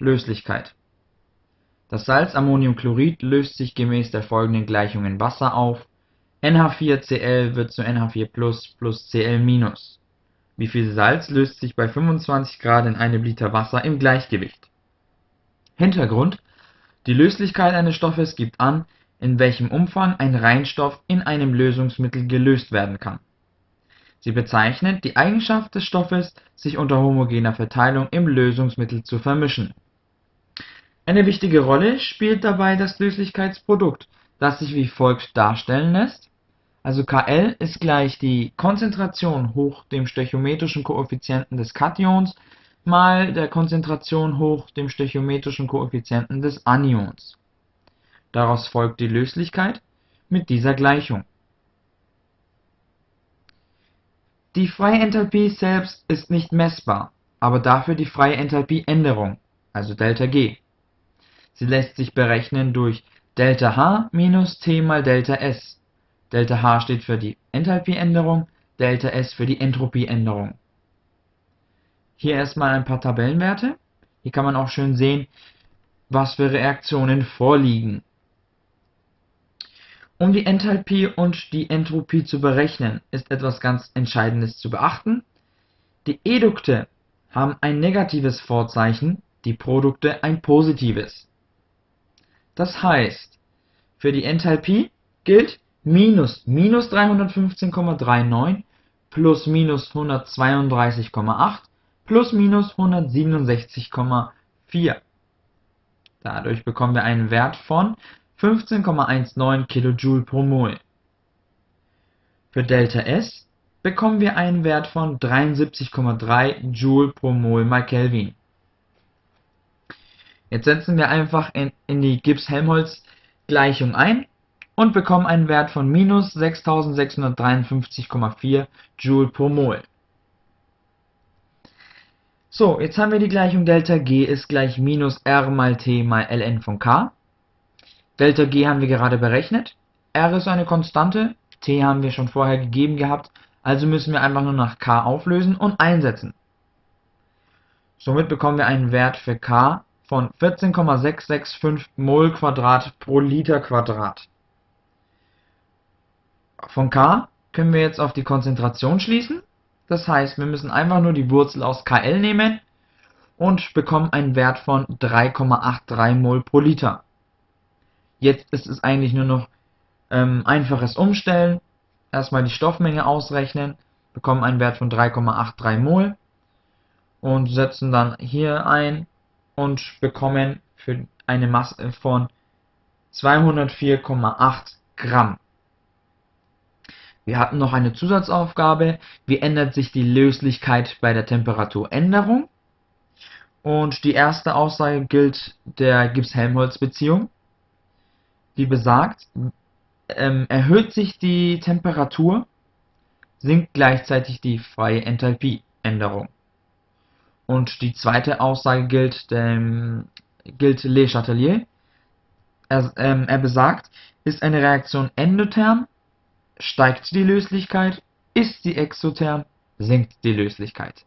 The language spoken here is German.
Löslichkeit Das Salzammoniumchlorid löst sich gemäß der folgenden Gleichung in Wasser auf: NH4Cl wird zu NH4+ plus Cl-. Wie viel Salz löst sich bei 25 Grad in einem Liter Wasser im Gleichgewicht? Hintergrund: Die Löslichkeit eines Stoffes gibt an, in welchem Umfang ein Reinstoff in einem Lösungsmittel gelöst werden kann. Sie bezeichnet die Eigenschaft des Stoffes, sich unter homogener Verteilung im Lösungsmittel zu vermischen. Eine wichtige Rolle spielt dabei das Löslichkeitsprodukt, das sich wie folgt darstellen lässt: also Kl ist gleich die Konzentration hoch dem stöchiometrischen Koeffizienten des Kations mal der Konzentration hoch dem stöchiometrischen Koeffizienten des Anions. Daraus folgt die Löslichkeit mit dieser Gleichung. Die freie Enthalpie selbst ist nicht messbar, aber dafür die freie Enthalpieänderung also ΔG. Sie lässt sich berechnen durch ΔH minus T mal ΔS. ΔH steht für die Enthalpieänderung, ΔS für die Entropieänderung. Hier erstmal ein paar Tabellenwerte. Hier kann man auch schön sehen, was für Reaktionen vorliegen. Um die Enthalpie und die Entropie zu berechnen, ist etwas ganz Entscheidendes zu beachten: Die Edukte haben ein negatives Vorzeichen, die Produkte ein positives. Das heißt, für die Enthalpie gilt minus minus 315,39 plus minus 132,8 plus minus 167,4. Dadurch bekommen wir einen Wert von 15,19 kJ pro Mol. Für ΔS bekommen wir einen Wert von 73,3 Joule pro Mol mal Kelvin. Jetzt setzen wir einfach in, in die Gibbs-Helmholtz-Gleichung ein und bekommen einen Wert von minus 6653,4 Joule pro Mol. So, jetzt haben wir die Gleichung ΔG ist gleich minus R mal T mal ln von K. ΔG haben wir gerade berechnet, R ist eine Konstante, T haben wir schon vorher gegeben gehabt, also müssen wir einfach nur nach K auflösen und einsetzen. Somit bekommen wir einen Wert für K von 14,665 mol pro Liter Quadrat. Von K können wir jetzt auf die Konzentration schließen, das heißt wir müssen einfach nur die Wurzel aus Kl nehmen und bekommen einen Wert von 3,83 mol pro Liter. Jetzt ist es eigentlich nur noch ähm, einfaches Umstellen. Erstmal die Stoffmenge ausrechnen, bekommen einen Wert von 3,83 Mol und setzen dann hier ein und bekommen für eine Masse von 204,8 Gramm. Wir hatten noch eine Zusatzaufgabe. Wie ändert sich die Löslichkeit bei der Temperaturänderung? Und die erste Aussage gilt der Gibbs-Helmholtz-Beziehung die besagt, ähm, erhöht sich die Temperatur, sinkt gleichzeitig die freie Enthalpieänderung. Und die zweite Aussage gilt, dem, gilt Le Chatelier. Er, ähm, er besagt, ist eine Reaktion endotherm, steigt die Löslichkeit, ist sie exotherm, sinkt die Löslichkeit.